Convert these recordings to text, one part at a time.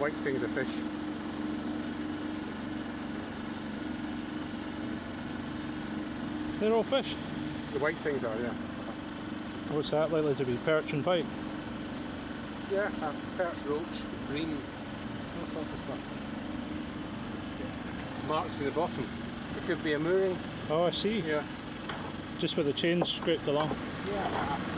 white things of fish. They're all fish. The white things are, yeah. What's that likely to be? Perch and pike? Yeah, uh, perch, roach, green, all sorts of stuff. Marks in the bottom. It could be a mooring. Oh, I see. Yeah. Just with the chains scraped along. Yeah.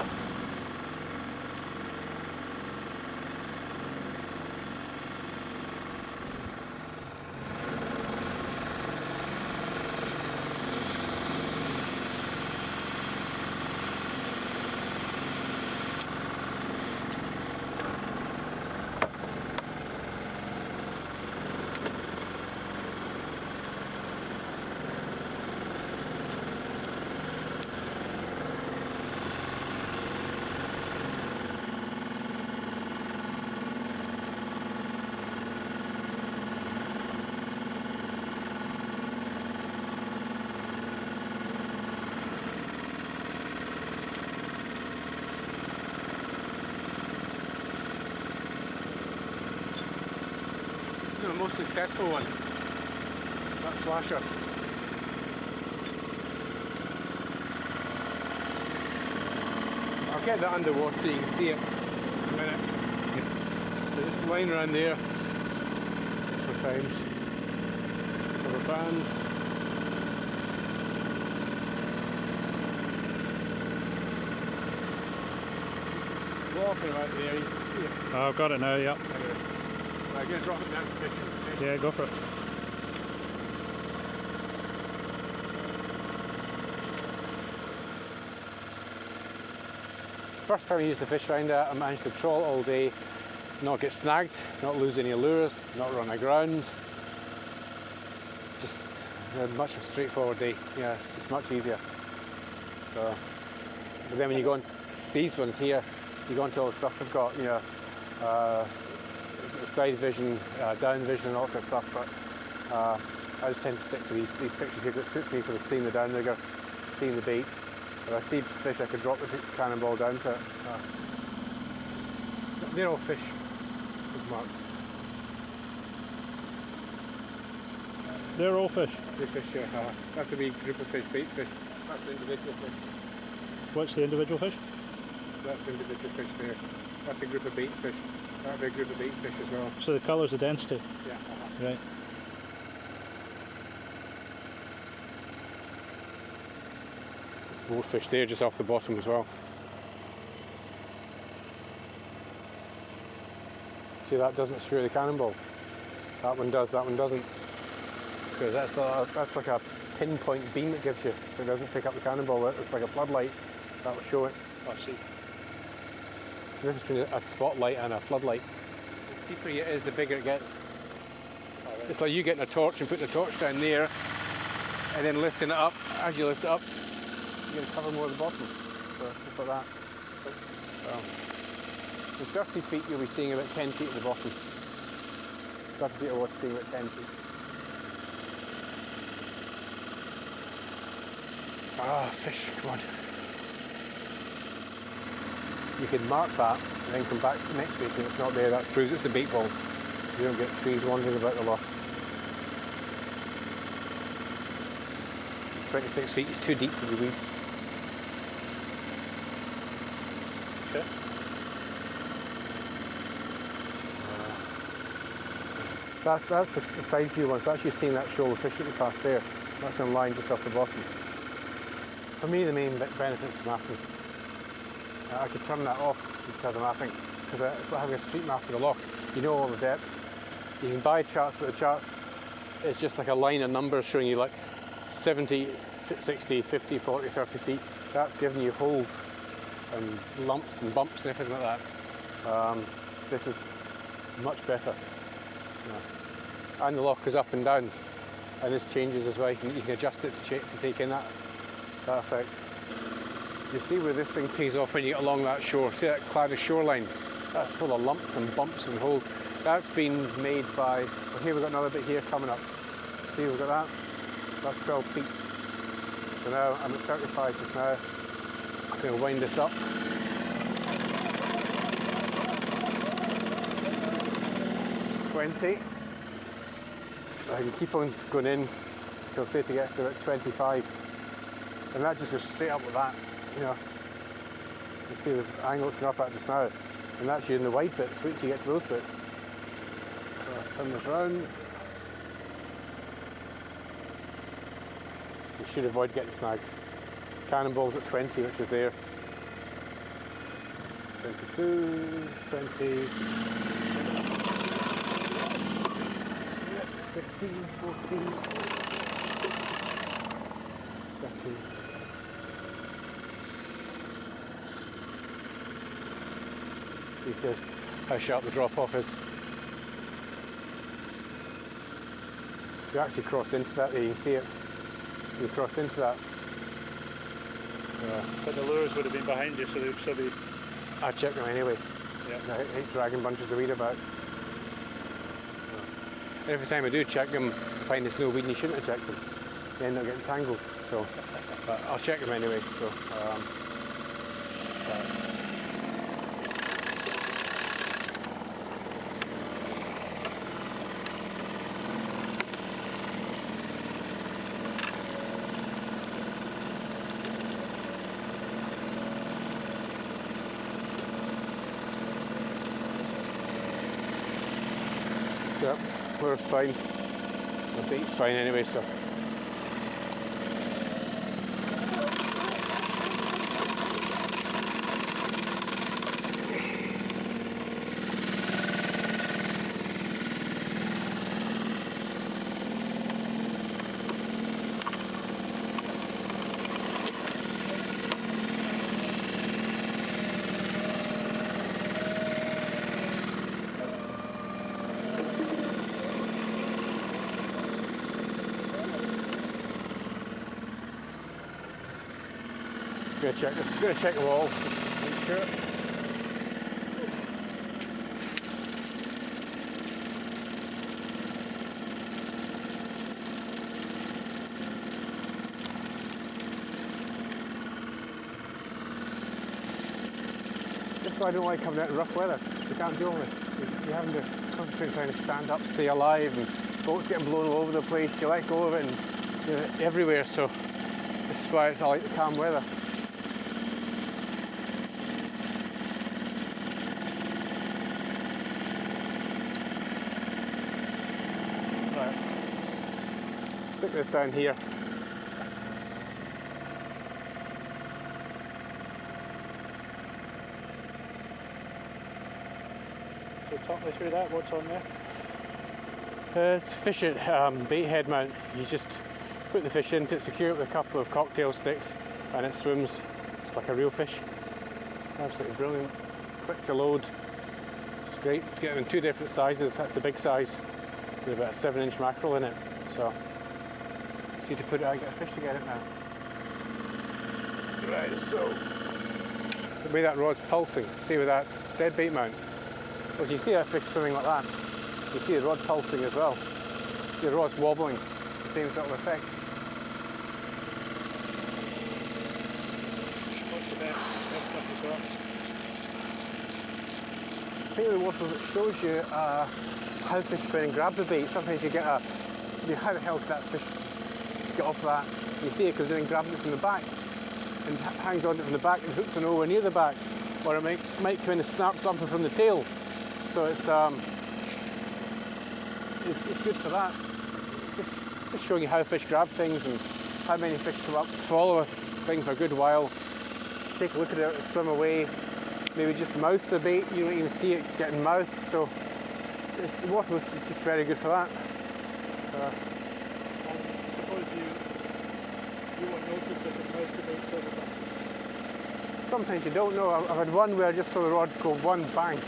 the most successful one. That flasher. I'll get that underwater so you can see it in a minute. So just line around there for times. Rubber bands. Walking about there, you can see it. Oh, I've got it now, yeah. I'm going to drop it down to fishing. Yeah, go for it. First time I used the fish finder, I managed to trawl all day, not get snagged, not lose any lures, not run aground. Just a much straightforward day, yeah, just much easier. So, but then when you go on these ones here, you go into all the stuff they've got, you know, uh, side vision, uh, down vision, and all that kind of stuff. But uh, I just tend to stick to these these pictures here. It suits me for the seeing the downrigger, seeing the bait. If I see fish, I can drop the cannonball down to it. Uh, they're all fish with marked. They're all fish. They fish, yeah. Uh, that's a big group of fish, bait fish. That's the individual fish. What's the individual fish? That's the individual fish there. That's a group of bait fish. That'd be a group of bait fish as well. So the colour's the density. Yeah. Uh -huh. Right. There's more fish there just off the bottom as well. See that doesn't screw the cannonball. That one does, that one doesn't. Because that's, a, that's like a pinpoint beam it gives you, so it doesn't pick up the cannonball. It's like a floodlight that will show it. I see. The difference between a spotlight and a floodlight. The deeper it is, the bigger it gets. Right. It's like you getting a torch and putting a torch down there and then lifting it up. As you lift it up, you're going to cover more of the bottom. So just like that. So, in 30 feet, you'll be seeing about 10 feet at the bottom. 30 feet of water, seeing about 10 feet. Ah, fish, come on. You can mark that and then come back next week and it's not there. That proves it's a bait ball. You don't get trees wandering about the loch. 26 feet is too deep to be weed. Okay. Uh, that's that's the, the side view one. So that's you seeing that shoal that we cast there. That's in line just off the bottom. For me, the main benefit is mapping. I could turn that off instead of mapping because it's like having a street map of the loch. You know all the depths. You can buy charts, but the charts it's just like a line of numbers showing you like 70, 60, 50, 40, 30 feet. That's giving you holes and lumps and bumps and everything like that. Um, this is much better. Yeah. And the loch is up and down, and this changes as well. You can, you can adjust it to, to, take in that, that effect. You see where this thing pays off when you get along that shore. See that cloudy shoreline? That's full of lumps and bumps and holes. That's been made by, well here we've got another bit here coming up. See, we've got that. That's 12 feet. So now I'm at 35 just now. I'm going to wind this up. 20. I can keep on going in till say to get to about 25. And that just goes straight up like that, you know. You see the angle it's up at just now. And that's you in the wide bits, wait till you get to those bits. So I turn this round. You should avoid getting snagged. Cannonballs at 20, which is there. 22, 20, 16, 14, 13. He says how sharp the drop off is. You actually crossed into that there, you can see it. You crossed into that. Yeah. But the lures would have been behind you, so they would still be. I check them anyway. Yeah. I hate, dragging bunches of weed about. Every time I do check them, I find there's no weed and you shouldn't have checked them. They end up getting tangled. So, but I'll check them anyway. So, um, Yep, we're fine. The bait's fine anyway, so. Gonna check this. Gonna check the wall. Make sure. That's why I don't like coming out in rough weather. You can't deal with it. You- You're having to concentrate trying to stand up, stay alive, and boats getting blown all over the place. You let go of it and you know, everywhere. So this is why it's I like the calm weather. This down here. So talk me through that. What's on there? Uh, it's fish at um, bait head mount. You just put the fish into it, secure it with a couple of cocktail sticks, and it swims just like a real fish. Absolutely brilliant. Quick to load. It's great. Get it in two different sizes. That's the big size with about a seven inch mackerel in it. So, need to put it out, get a fish to get it now. Right, so the way that rod's pulsing, see with that dead bait mount. Well, you see that fish swimming like that. You see the rod pulsing as well. The rod's wobbling, same sort of effect. What's the best, best stuff you've got? I think the water that shows you uh, how fish spin and grab the bait. Sometimes you get a, you how the hell did that fish get off that? You see it because then grabs it from the back and hangs on it from the back and hooks it over near the back. Or it might, might in and snap something from the tail. So it's, um, it's, it's good for that. Just, just showing you how fish grab things and how many fish come up, follow a thing for a good while, take a look at it, swim away, maybe just mouth the bait, you don't even see it getting mouthed, so it's, the water was just very good for that. Uh, And suppose you you won't notice if it moves about further back. Sometimes you don't know. I've, had one where I just saw the rod go one bang,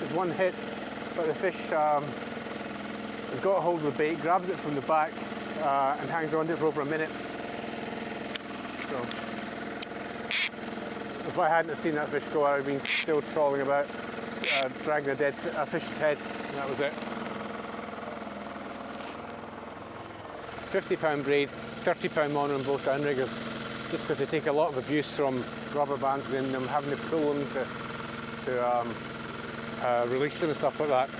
just one hit, but the fish um, has got a hold of the bait, grabs it from the back, uh, and hangs on to it for over a minute. So, if I hadn't seen that fish go, I'd have been still trawling about, uh, dragging a dead a fish's head, and that was it. 50 pound braid, 30 pound mono on both downriggers, just because they take a lot of abuse from rubber bands within them, having to pull them to, to um, uh, release them and stuff like that.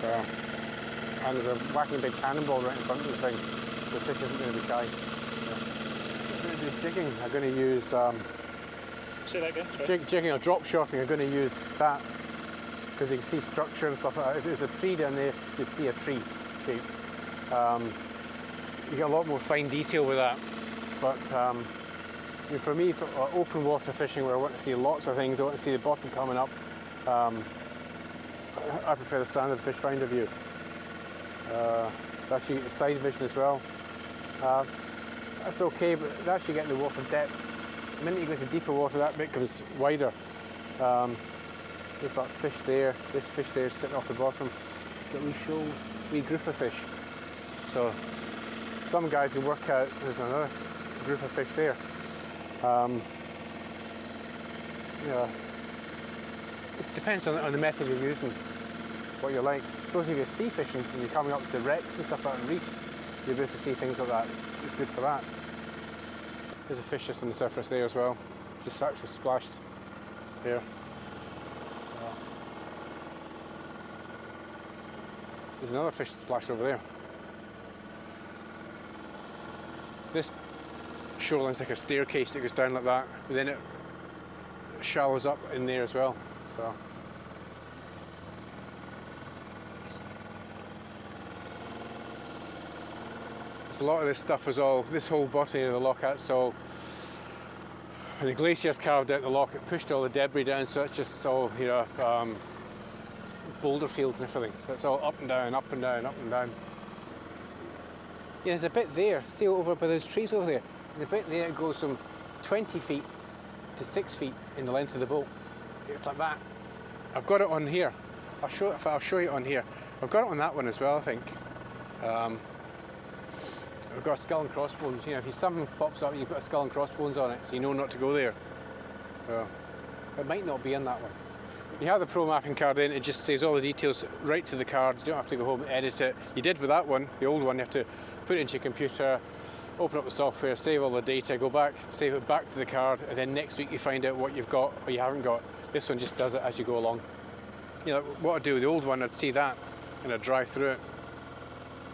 So, and there's a whacking big cannonball right in front of the thing, so the fish isn't going to be shy. Yeah. I'm going to do jigging. I'm going to use um, Say that again. Jig, jigging or drop shotting. I'm going to use that because you can see structure and stuff like that. If there's a tree down there, you'd see a tree shape. Um, you get a lot more fine detail with that. But um, for me, for uh, open water fishing, where I want to see lots of things, I want to see the bottom coming up. Um, I prefer the standard fish finder view. Uh, that's you get the side vision as well. Uh, that's okay, but that's you get the water depth. The minute you go to deeper water, that bit becomes wider. Um, there's that fish there, this fish there sitting off the bottom that we show we group of fish. So some guys can work out there's another group of fish there. Um, yeah, it depends on, on the method you're using, what you like. Suppose if you're sea fishing and you're coming up to wrecks and stuff like that, reefs, you'll be able to see things like that. It's, it's good for that. There's a fish just on the surface there as well, just actually splashed there. Uh, There's another fish splashed over there. This shoreline's like a staircase that goes down like that, but then it shallows up in there as well. So a lot of this stuff was all this whole bottom of the loch that's all when the glaciers carved out the loch it pushed all the debris down so it's just all you know um, boulder fields and everything. So it's all up and down, up and down, up and down. Yeah, there's a bit there, see over by those trees over there. There's a bit there that goes from 20 feet to 6 feet in the length of the boat. It's like that. I've got it on here. I'll show I'll show you on here. I've got it on that one as well, I think. Um, I've got a skull and crossbones. You know, if something pops up, you put a skull and crossbones on it, so you know not to go there. So, it might not be in that one. You have the pro mapping card in, it just says all the details right to the card. You don't have to go home and edit it. You did with that one, the old one, you have to put it into your computer, open up the software, save all the data, go back, save it back to the card, and then next week you find out what you've got or you haven't got. This one just does it as you go along. You know, what I'd do with the old one, I'd see that and I'd drive through it.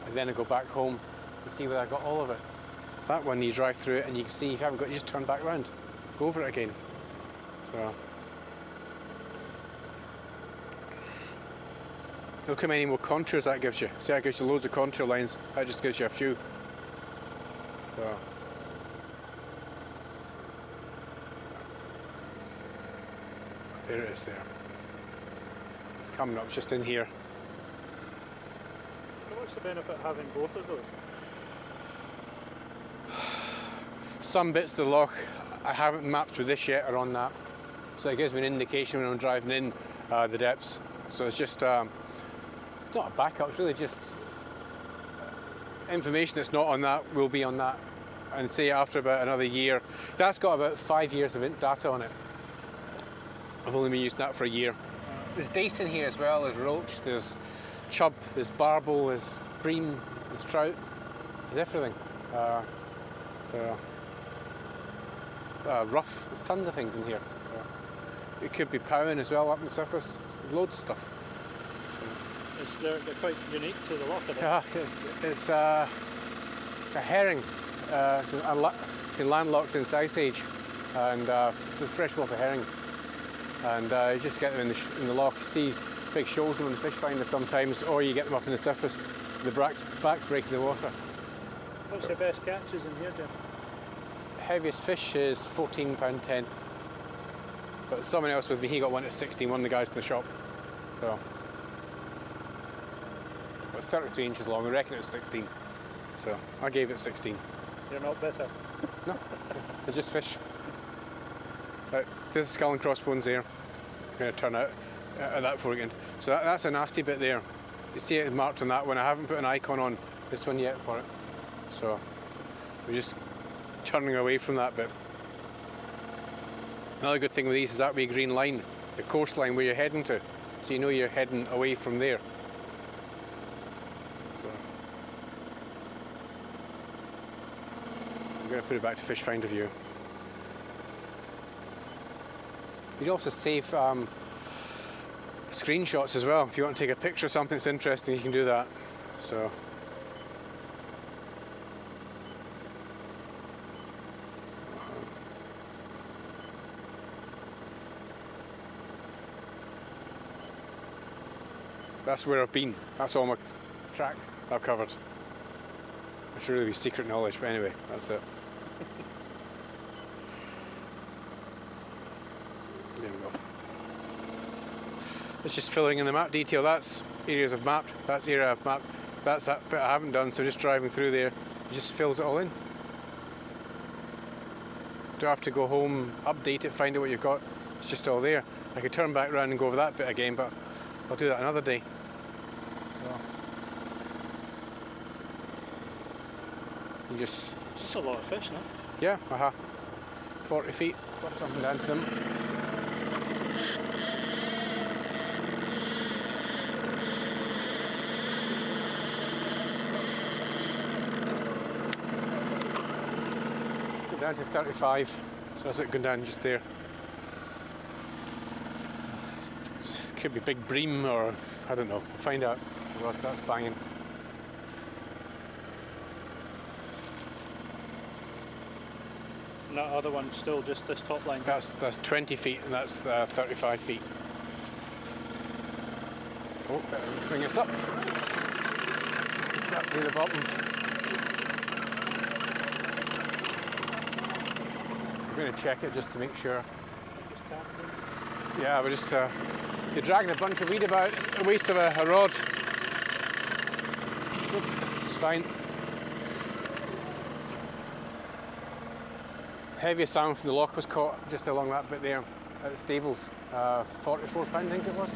And then I'd go back home and see whether I got all of it. That one, you drive through it and you can see if you haven't got, you just turn back round, go over it again. So. Look how many more contours that gives you. See, that gives you loads of contour lines. That just gives you a few. So. There it is there. It's coming up just in here. So what's the benefit of having both of those? Some bits of the loch I haven't mapped with this yet are on that. So it gives me an indication when I'm driving in uh, the depths. So it's just um, it's not a backup, it's really just information that's not on that will be on that. And say after about another year, that's got about five years of data on it. I've only been using that for a year. There's dace in here as well, there's roach, there's chub, there's barbel, there's bream, there's trout, there's everything. Uh, so, uh, ruffe, there's tons of things in here. Uh, it could be powan as well up on the surface, there's loads of stuff. It's, they're, they're quite unique to the loch. I think. Yeah, it, it's, uh, it's a herring. Uh, a la- in landlocks in South Age, and uh, it's a freshwater herring. And uh, you just get them in the, sh- in the loch. You see big shoals of them in the fish finder sometimes, or you get them up in the surface. The back's, back's breaking the water. What's your best catches in here, Jim? Heaviest fish is 14 pound 10. But someone else with me, he got one at 16. One of the guys in the shop. So it was 33 inches long. I reckon it's 16. So I gave it 16. You're not bitter. No, they're just fish. Right, there's a skull and crossbones there. going to turn out uh, at that foreground. So that, that's a nasty bit there. You see it marked on that one. I haven't put an icon on this one yet for it. So we're just turning away from that bit. Another good thing with these is that wee green line, the coastline where you're heading to. So you know you're heading away from there. So I'm going to put it back to fish finder view. You can also save um, screenshots as well. If you want to take a picture of something that's interesting, you can do that. So. That's where I've been. That's all my tracks I've covered. It should really be secret knowledge, but anyway, that's it. there we go. It's just filling in the map detail. That's areas I've mapped. That's area I've mapped. That's that bit I haven't done. So just driving through there, it just fills it all in. Do I have to go home, update it, find out what you've got? It's just all there. I could turn back around and go over that bit again, but I'll do that another day. You just It's a lot of fish, no? yeah, uh-huh. 40 feet, something down to them. Down to 35, so that's it going down just there. Could be big bream or I don't know. We'll find out. Well, that's banging. And that other one still just this top line. That's that's 20 feet and that's uh, 35 feet. Oh, better bring us up. Up near the bottom. Going to check it just to make sure. Yeah, we're just uh, you're dragging a bunch of weed about. A waste of a, a rod. It's fine. Heaviest salmon from the loch was caught just along that bit there at the stables. Uh, 44 pound, I think it was.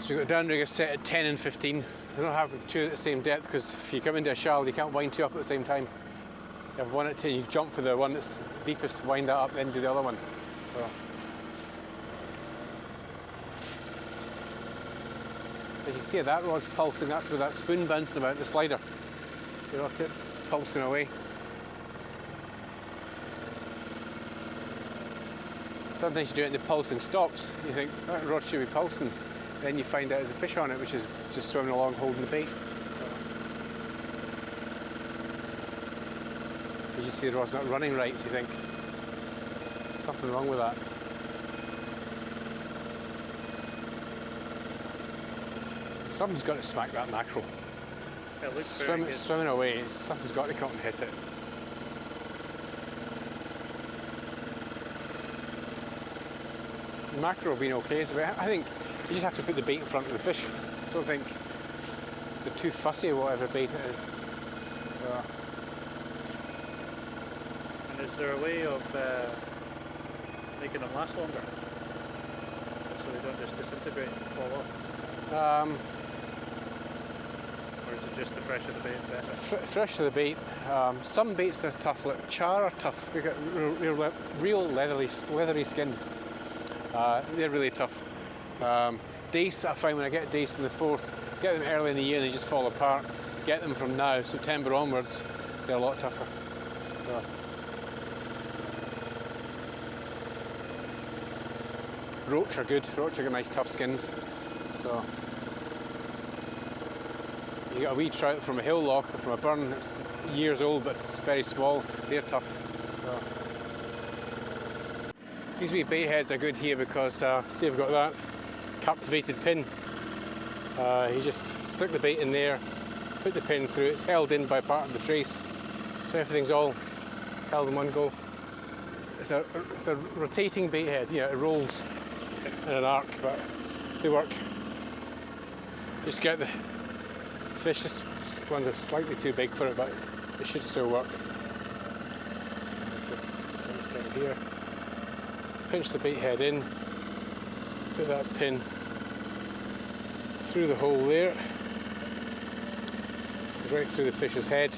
So we've got a downrigger set at 10 and 15. They don't have two at the same depth because if you come into a shallow, you can't wind two up at the same time. You have one at 10, you jump for the one that's deepest, wind that up, then do the other one. So. But you can see that rod's pulsing, that's where that spoon bouncing about the slider. You know, it pulsing away. Sometimes you do it and the pulsing stops. You think, that rod should be pulsing. Then you find out there's a fish on it which is just swimming along holding the bait. You just see the rod's not running right, so you think, something wrong with that. Something's got to smack that mackerel. It looks Swim, swimming away, something's got to come and hit it. The mackerel being okay, so I think you just have to put the bait in front of the fish. don't think they're too fussy or whatever bait it is. So, And is there a way of uh, making them last longer? So they don't just disintegrate and fall off? um, Or is it just the fresher the bait better? Fr- fresh to the bait. Um, some baits that are tough, like char are tough. They got real, real, leathery, leathery skins. Uh, they're really tough. Um, dace, I find when I get dace in the Forth, get them early in the year and they just fall apart. Get them from now, September onwards, they're a lot tougher. So. Roach are good. Roach are got nice tough skins. So. You get a wee trout from a hill loch or from a burn that's years old but it's very small. They're tough. So. These wee bait heads are good here because, uh, see, I've got that captivated pin. Uh, you just stick the bait in there, put the pin through. It's held in by part of the trace, so everything's all held in one go. It's a, it's a rotating bait head. You know, it rolls in an arc, but they work. Just get the fish. This ones are slightly too big for it, but it should still work. Down here. Pinch the bait head in. Put that pin through the hole there, right through the fish's head,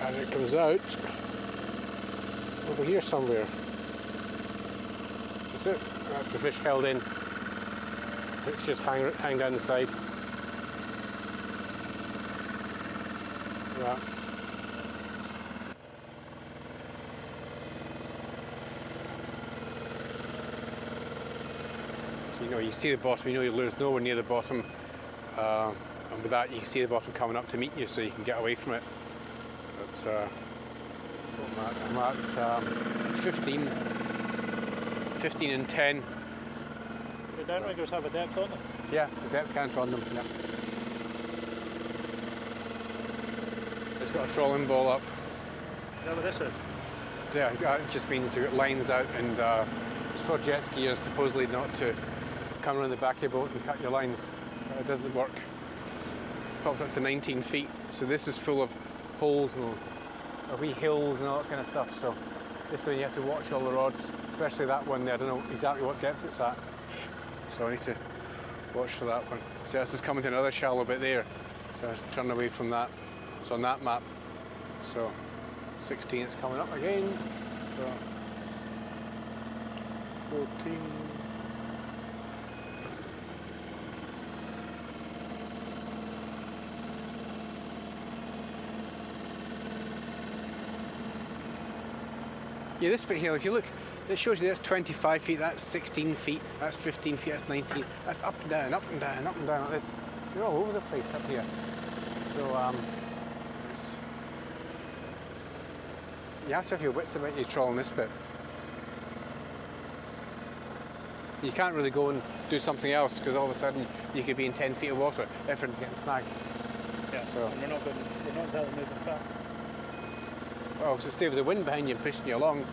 and it comes out over here somewhere. That's it. That's the fish held in. It's just hang, hang down the side. So you know, you see the bottom, you know there's nowhere near the bottom. Uh, and with that, you can see the bottom coming up to meet you, so you can get away from it. But uh, I'm at, I'm at um, 15, 15 and 10. The downriggers have a depth on them. Yeah, the depth counter on them. Yeah. It's got a trolling ball up. Is that what this is? Yeah, it just means you've got lines out, and uh, it's for jet skiers supposedly not to come around the back of your boat and cut your lines. It doesn't work. Pops up to 19 feet, so this is full of holes and uh, wee hills and all that kind of stuff. So this one you have to watch all the rods, especially that one there. I don't know exactly what depth it's at, so I need to watch for that one. So this is coming to another shallow bit there, so I turn away from that. It's on that map. So 16 it's coming up again. So 14. Yeah, this bit here, if you look, it shows you that's 25 feet, that's 16 feet, that's 15 feet, that's 19. That's up and down, up and down, up and down like this. You're all over the place up here. So, um, you have to have your wits about you trawling this bit. You can't really go and do something else because all of a sudden you could be in 10 feet of water, everything's getting snagged. Yeah. So- And we're not going. We're not moving fast. Well, so say there's a wind behind you and pushing you along.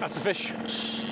That's a fish.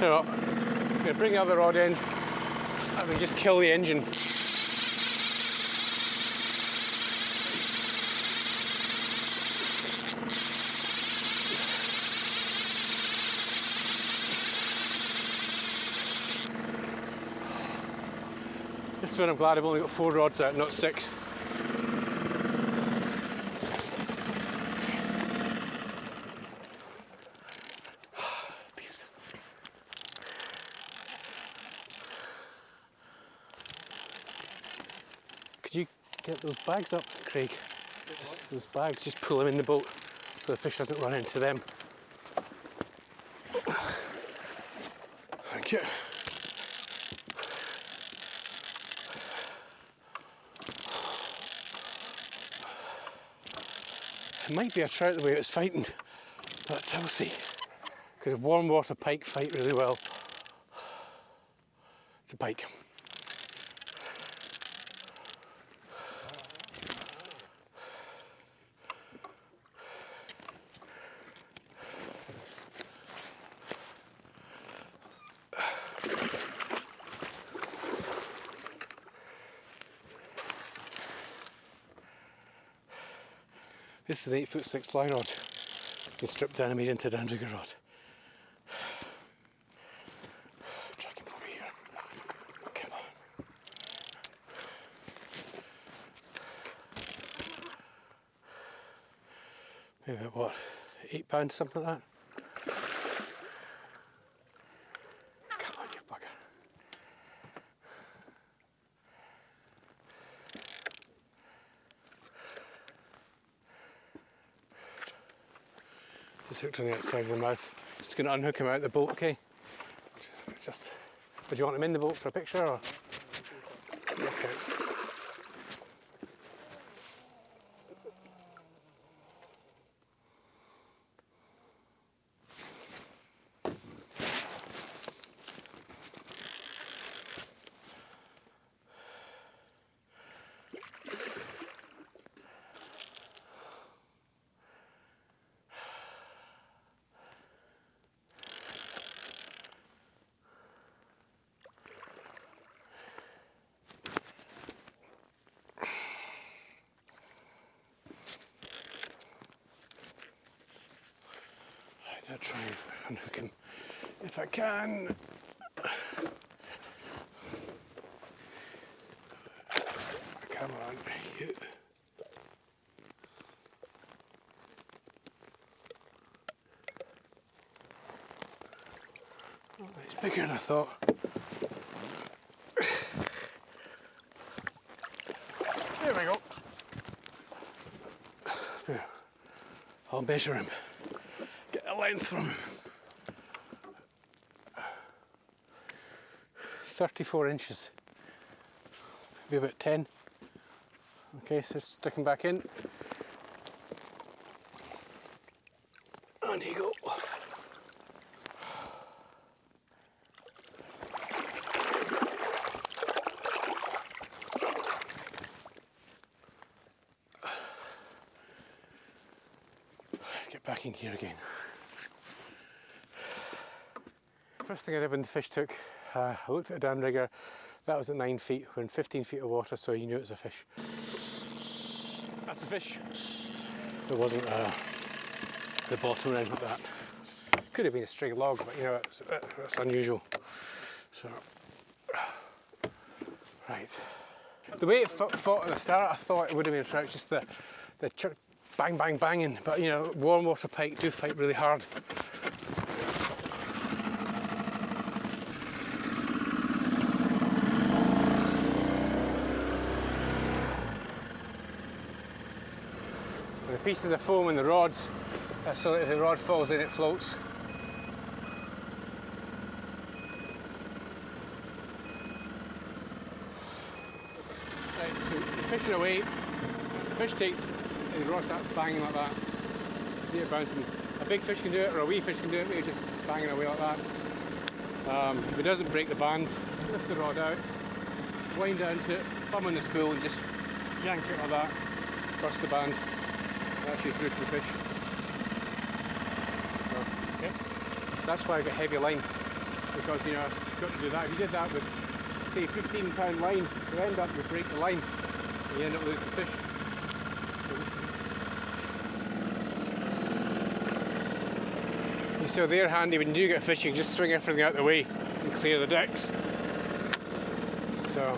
So, I'm going to bring the other rod in and we just kill the engine. This is when I'm glad I've only got four rods out, not six. Peace. Could you get those bags up, Craig? Those bags, just pull them in the boat so the fish doesn't run into them. Thank you. It might be a trout the way it was fighting, but we'll see. Because warm water pike fight really well. It's a pike. This is an eight foot six fly rod. Been stripped down and made into a downrigger rod. Drag him over here. Come on. Maybe about what? Eight pounds, something like that. Hooked on the outside of the mouth. Just going to unhook him out of the boat, okay? Just, would you want him in the boat for a picture or? Okay. Try and unhook him if I can. Come on. Oh, it's bigger than I thought. There we go. I'll measure him. From 34 inches. Maybe about 10. Okay, so stick him back in. On you go. Get back in here again. First thing I did when the fish took, uh, I looked at the downrigger. That was at nine feet. We're in 15 feet of water, so you knew it was a fish. That's a fish. There wasn't uh, the bottom anything like that. Could have been a string log, but you know, it's, uh, that's unusual. So, right. The way it fo- fought at the start, I thought it would have been a trout, just the, the bang, bang, banging. But you know, warm water pike do fight really hard. Pieces of foam in the rods, uh, so that if the rod falls in, it floats. Right, so fishing away, fish takes, and the rod starts banging like that. See it bouncing. A big fish can do it, or a wee fish can do it, maybe just banging away like that. Um, if it doesn't break the band, lift the rod out, wind down to it, thumb in the spool, and just yank it like that, burst the band, that's you through to the fish. So, yeah. That's why I get heavy line, because you know, you've got to do that. If you did that with, say, 15 pound line, you end up, you break the line, and you end up losing the fish. So they're handy when you do get fishing, just swing everything out the way and clear the decks. So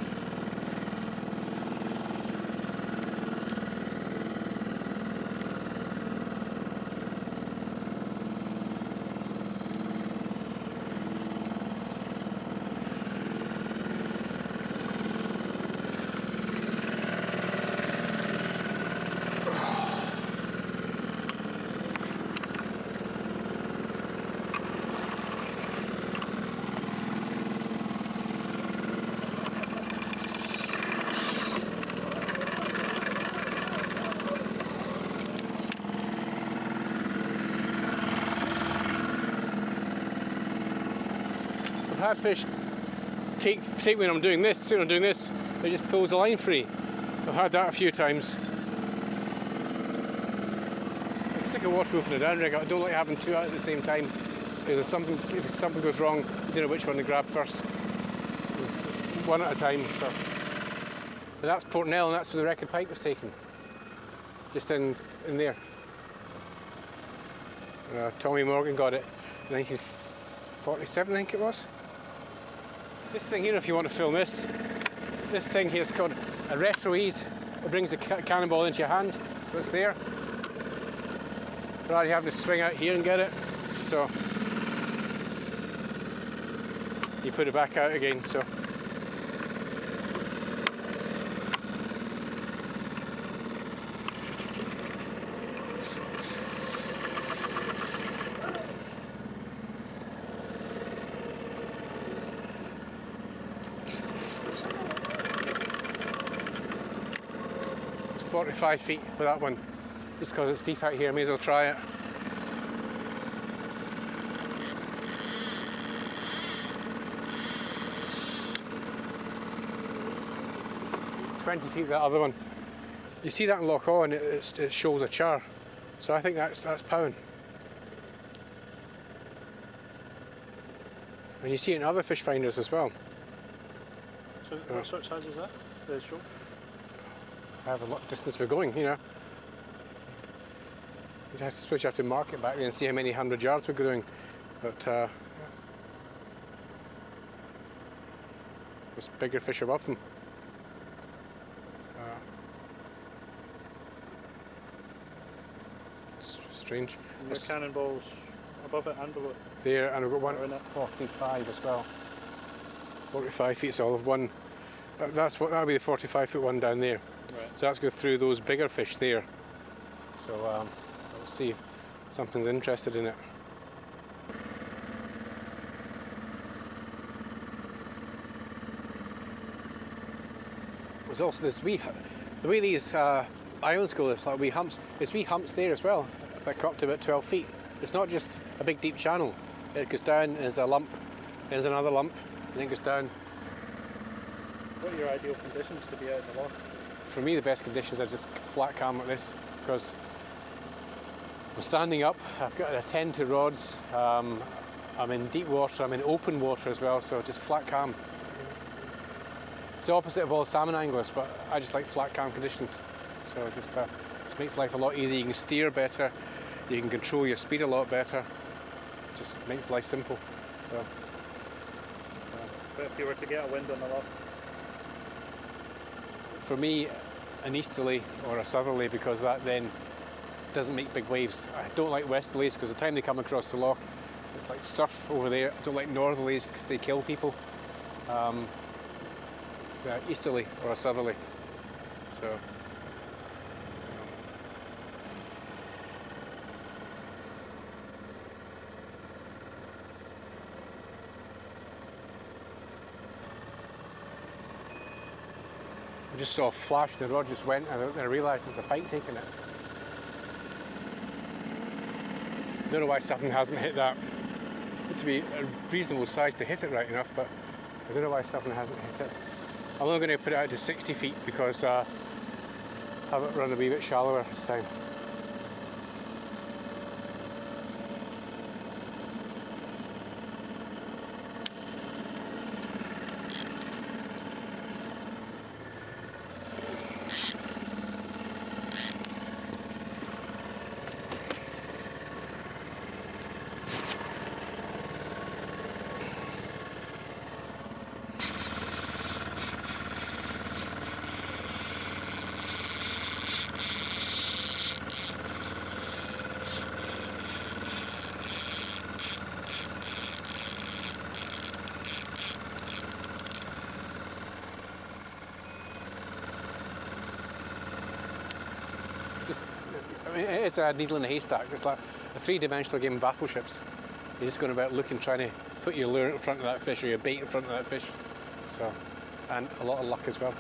So I've had fish take, take when I'm doing this, see when I'm doing this, it just pulls the line free. I've had that a few times. I stick a waterproof in the downrigger. I don't like having two out at the same time. If something, if something goes wrong, you don't know which one to grab first. One at a time. So. That's Port Nell and that's where the record pike was taken. Just in, in there. Uh, Tommy Morgan got it in 1947, I think it was. This thing here, if you want to film this, this thing here is called a retro ease. It brings the ca- cannonball into your hand, so it's there. Rather you having to swing out here and get it. So you put it back out again. So It's 45 feet with that one. Just because it's deep out here, I may as well try it. Twenty feet that other one. You see that in Lowrance, it, it shows a char. So I think that's that's powan. And you see it in other fish finders as well. So what uh, sort of size is that? The show? However lot distance we're going, you know. You'd have to, suppose you have to mark it back there and see how many hundred yards we're going. But uh, there's bigger fish above them. Uh, it's strange. And the It's cannonballs above it and below it. there, and we've got one in it. 45 as well. 45 feet, so I'll have one. That's what that'll be the 45 foot one down there. Right. So that's go through those bigger fish there. So um, we'll see if something's interested in it. There's also this wee, the way these uh, islands go, there's like wee humps. There's wee humps there as well, that come up to about 12 feet. It's not just a big deep channel. It goes down and there's a lump, there's another lump, and then it goes down. What are your ideal conditions to be out in the loch? For me the best conditions are just flat calm like this because I'm standing up, I've got to attend to rods, um, I'm in deep water, I'm in open water as well, so just flat calm. It's the opposite of all salmon anglers, but I just like flat calm conditions. So it just, uh, just makes life a lot easier. You can steer better, you can control your speed a lot better. It Just makes life simple. So, But if you were to get a wind on the loch, for me, an easterly or a southerly because that then doesn't make big waves. I don't like westerlies because the time they come across the loch, it's like surf over there. I don't like northerlies because they kill people. Um, yeah, easterly or a southerly. So. Just saw a flash, and the rod just went, and I realised it's a pike taking it. Don't know why something hasn't hit that. It to be a reasonable size to hit it right enough, but I don't know why something hasn't hit it. I'm only going to put it out to 60 feet because uh, have it run a wee bit shallower this time. just It's a needle in a haystack. It's like a three-dimensional game of battleships. You're just going about looking, trying to put your lure in front of that fish or your bait in front of that fish. So, and a lot of luck as well.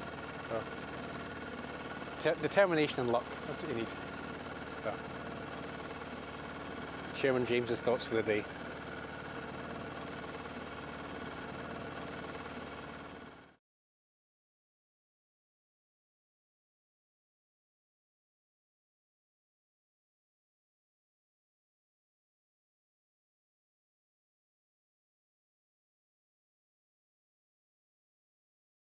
So, te- determination and luck. That's what you need. So. Chairman James's thoughts for the day.